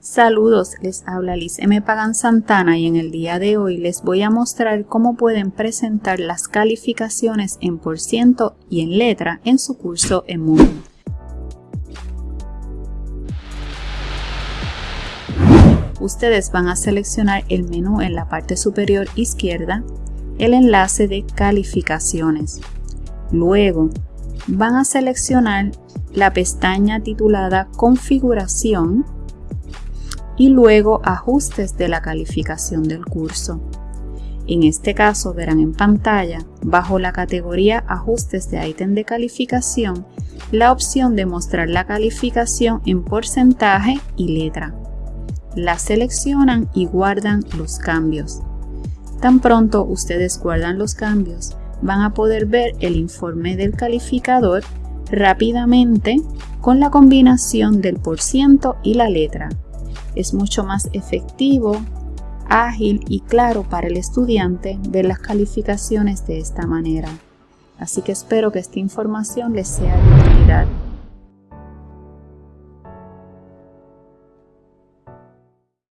Saludos, les habla Liz M. Pagan Santana y en el día de hoy les voy a mostrar cómo pueden presentar las calificaciones en por ciento y en letra en su curso en Moodle. Ustedes van a seleccionar el menú en la parte superior izquierda, el enlace de calificaciones. Luego van a seleccionar la pestaña titulada Configuración y luego ajustes de la calificación del curso. En este caso verán en pantalla, bajo la categoría Ajustes de ítem de calificación, la opción de mostrar la calificación en porcentaje y letra. La seleccionan y guardan los cambios. Tan pronto ustedes guardan los cambios, van a poder ver el informe del calificador rápidamente con la combinación del por ciento y la letra es mucho más efectivo, ágil y claro para el estudiante ver las calificaciones de esta manera. Así que espero que esta información les sea de utilidad.